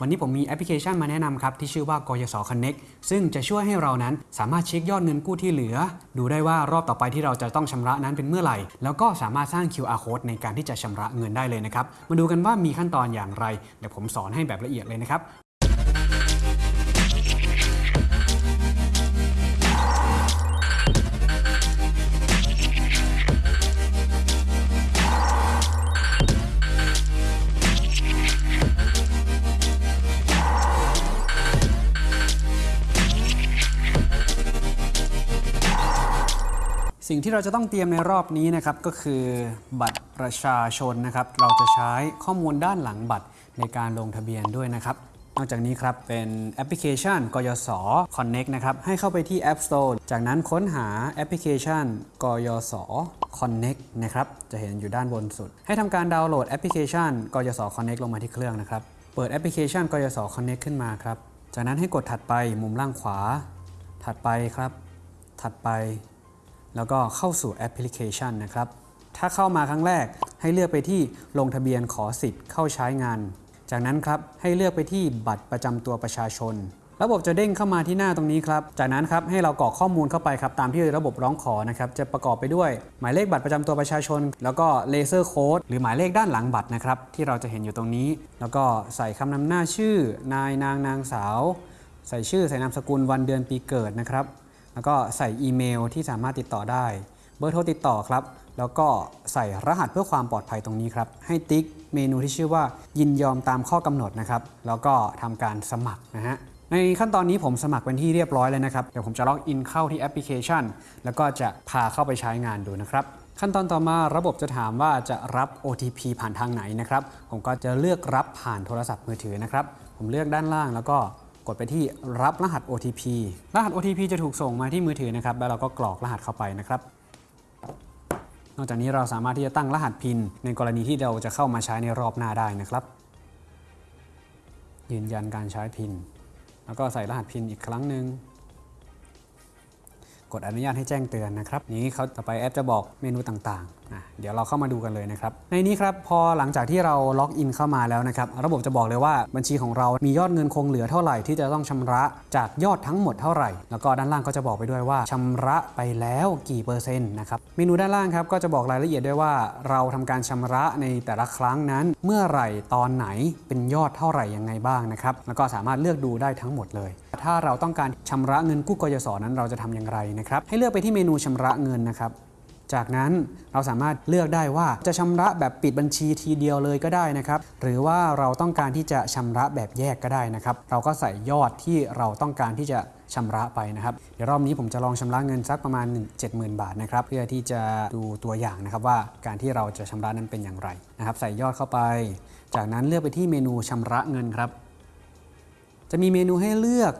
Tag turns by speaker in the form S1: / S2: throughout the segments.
S1: วันนี้ผมมีแอปพลิเคชันมาแนะนำครับที่ชื่อว่ากยศ Connect ซึ่งจะช่วยให้เรานั้นสามารถเช็คยอดเงินกู้ที่เหลือ ดูได้ว่ารอบต่อไปที่เราจะต้องชำระนั้นเป็นเมื่อไหร่ แล้วก็สามารถสร้าง QR code ในการที่จะชำระเงินได้เลยนะครับ มาดูกันว่ามีขั้นตอนอย่างไร เดี๋ยวผมสอนให้แบบละเอียดเลยนะครับ สิ่งที่เราจะต้องเตรียมในรอบนี้นะครับก็คือบัตรประชาชนนะครับ เราจะใช้ข้อมูลด้านหลังบัตรในการลงทะเบียนด้วยนะครับ นอกจากนี้ครับเป็นแอปพลิเคชันกยศ Connect นะครับให้เข้าไปที่ App Store จากนั้นค้นหาแอปพลิเคชันกยศ Connect นะครับจะเห็นอยู่ด้านบนสุด ให้ทำการดาวน์โหลดแอปพลิเคชันกยศ Connect ลงมาที่เครื่องนะครับเปิดแอปพลิเคชันกยศ Connect ขึ้นมาครับจากนั้นให้กดถัดไปมุมล่างขวา ถัดไปครับ ถัดไป แล้วก็เข้าสู่แอปพลิเคชันนะครับ ถ้าเข้ามาครั้งแรกให้เลือกไปที่ลงทะเบียนขอสิทธิ์เข้าใช้งาน จากนั้นครับให้เลือกไปที่บัตรประจำตัวประชาชน ระบบจะเด้งเข้ามาที่หน้าตรงนี้ครับ จากนั้นครับให้เรากรอกข้อมูลเข้าไปครับตามที่ระบบร้องขอนะครับจะประกอบไปด้วย หมายเลขบัตรประจำตัวประชาชน แล้วก็เลเซอร์โค้ดหรือหมายเลขด้านหลังบัตรนะครับที่เราจะเห็นอยู่ตรงนี้ แล้วก็ใส่คำนำหน้าชื่อ นายนางนางสาว ใส่ชื่อใส่นามสกุลวันเดือนปีเกิดนะครับ แล้วก็ใส่อีเมลที่สามารถติดต่อได้ เบอร์โทรติดต่อครับ แล้วก็ใส่รหัสเพื่อความปลอดภัยตรงนี้ครับ ให้ติ๊กเมนูที่ชื่อว่ายินยอมตามข้อกำหนดนะครับ แล้วก็ทำการสมัครนะฮะ ในขั้นตอนนี้ผมสมัครเป็นที่เรียบร้อยแล้วนะครับ เดี๋ยวผมจะล็อกอินเข้าที่แอปพลิเคชัน แล้วก็จะพาเข้าไปใช้งานดูนะครับขั้นตอนต่อมาระบบจะถามว่าจะรับ OTP ผ่านทางไหนนะครับ ผมก็จะเลือกรับผ่านโทรศัพท์มือถือนะครับ ผมเลือกด้านล่างแล้วก็ กดไปที่รับรหัส OTP รหัส OTP จะถูกส่งมาที่มือถือนะครับ แล้วเราก็กรอกรหัสเข้าไปนะครับ นอกจากนี้เราสามารถที่จะตั้งรหัสพิน ในกรณีที่เราจะเข้ามาใช้ในรอบหน้าได้นะครับ ยืนยันการใช้พิน แล้วก็ใส่รหัสพินอีกครั้งหนึ่ง กดอนุญาตให้แจ้งเตือนนะครับนี้เขาต่อไปแอปจะบอกเมนูต่างๆอะเดี๋ยวเราเข้ามาดูกันเลยนะครับ ในนี้ครับพอหลังจากที่เราล็อกอินเข้ามาแล้วนะครับ ระบบจะบอกเลยว่าบัญชีของเรามียอดเงินคงเหลือเท่าไหร่ที่จะต้องชำระจากยอดทั้งหมดเท่าไหร่ แล้วก็ด้านล่างก็จะบอกไปด้วยว่าชำระไปแล้วกี่เปอร์เซ็นต์นะครับ เมนูด้านล่างครับก็จะบอกรายละเอียดด้วยว่า เราทำการชำระในแต่ละครั้งนั้น เมื่อไหร่ตอนไหนเป็นยอดเท่าไหร่ยังไงบ้างนะครับ แล้วก็สามารถเลือกดูได้ทั้งหมดเลย ถ้าเราต้องการชำระเงินกู้กยศนั้นเราจะทำอย่างไรนะครับให้เลือกไปที่เมนูชำระเงินนะครับจากนั้นเราสามารถเลือกได้ว่าจะชำระแบบปิดบัญชีทีเดียวเลยก็ได้นะครับ หรือว่าเราต้องการที่จะชำระแบบแยกก็ได้นะครับ เราก็ใส่ยอดที่เราต้องการที่จะชำระไปนะครับ เดี๋ยวรอบนี้ผมจะลองชำระเงินสักประมาณ 70,000 บาทนะครับ เพื่อที่จะดูตัวอย่างนะครับว่าการที่เราจะชำระนั้นเป็นอย่างไรนะครับ ใส่ยอดเข้าไป จากนั้นเลือกไปที่เมนูชำระเงินครับ จะมีเมนูให้เลือก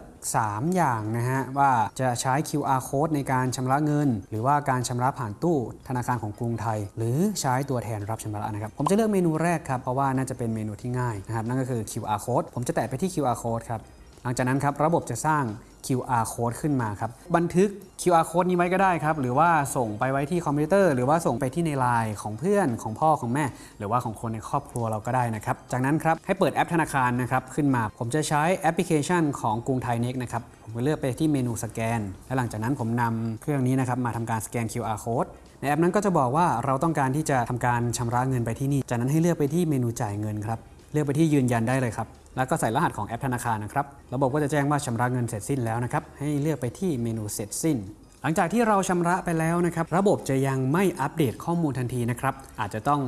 S1: 3 อย่างนะฮะว่าจะใช้ QR code ในการชำระเงิน หรือว่าการชำระผ่านตู้ธนาคารของกรุงไทย หรือใช้ตัวแทนรับชำระนะครับ ผมจะเลือกเมนูแรกครับ เพราะว่าน่าจะเป็นเมนูที่ง่ายนะครับ นั่นก็คือ QR code ผมจะแตะไปที่ QR code ครับ หลังจากนั้นครับระบบจะสร้าง QR code ขึ้นมาครับ บันทึก QR code นี้ไว้ก็ได้ครับ หรือว่าส่งไปไว้ที่คอมพิวเตอร์ หรือว่าส่งไปที่ในไลน์ของเพื่อนของพ่อของแม่ หรือว่าของคนในครอบครัวเราก็ได้นะครับ จากนั้นครับ ให้เปิดแอปธนาคารนะครับ ขึ้นมา ผมจะใช้แอปพลิเคชันของกรุงไทย NEXT นะครับ ผมก็เลือกไปที่เมนูสแกน และหลังจากนั้นผมนำเครื่องนี้นะครับมาทำการสแกน QR code ในแอปนั้นก็จะบอกว่าเราต้องการที่จะทำการชำระเงินไปที่นี่ จากนั้นให้เลือกไปที่เมนูจ่ายเงินครับ เลือกไปที่ยืนยันได้เลยครับ แล้วก็ใส่รหัสของแอปธนาคารนะครับ ระบบก็จะแจ้งว่าชำระเงินเสร็จสิ้นแล้วนะครับ ให้เลือกไปที่เมนูเสร็จสิ้น หลังจากที่เราชำระไปแล้วนะครับ ระบบจะยังไม่อัปเดตข้อมูลทันทีนะครับ อาจจะต้อง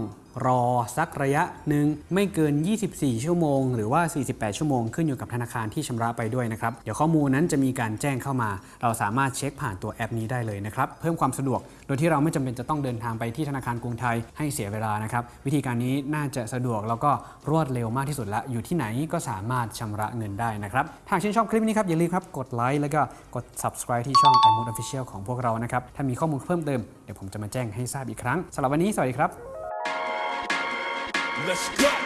S1: รอสักระยะหนึ่งไม่เกิน 24 ชั่วโมง หรือว่า 48 ชั่วโมงขึ้นอยู่กับธนาคารที่ชำระไปด้วยนะครับ เดี๋ยวข้อมูลนั้นจะมีการแจ้งเข้ามา เราสามารถเช็คผ่านตัวแอปนี้ได้เลยนะครับ เพิ่มความสะดวก โดยที่เราไม่จำเป็นจะต้องเดินทางไปที่ธนาคารกรุงไทยให้เสียเวลานะครับ วิธีการนี้น่าจะสะดวกแล้วก็รวดเร็วมากที่สุดละ อยู่ที่ไหนก็สามารถชำระเงินได้นะครับ หากชื่นชอบคลิปนี้ครับอย่าลืมครับกดไลค์แล้วก็กด subscribe ที่ช่อง i m o d Official ของพวกเรานะครับ ถ้ามีข้อมูลเพิ่มเติมเดี๋ยวผมจะมาแจ้งให้ทราบอีกครั้งสำหรับวันนี้สวัสดีครับ
S2: Let's go.